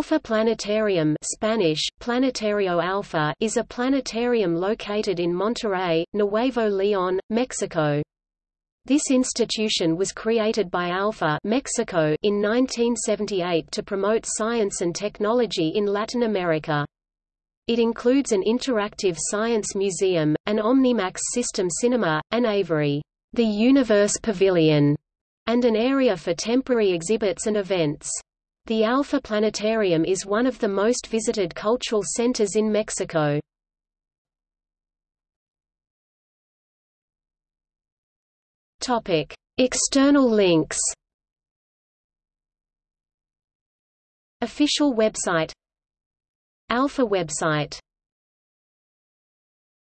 Alfa Planetarium Spanish, Planetario Alfa is a planetarium located in Monterrey, Nuevo León, Mexico. This institution was created by Alfa Mexico in 1978 to promote science and technology in Latin America. It includes an interactive science museum, an Omnimax system cinema, an aviary, the Universe Pavilion, and an area for temporary exhibits and events. The Alfa Planetarium is one of the most visited cultural centers in Mexico. Topic: External links. Official website Alfa website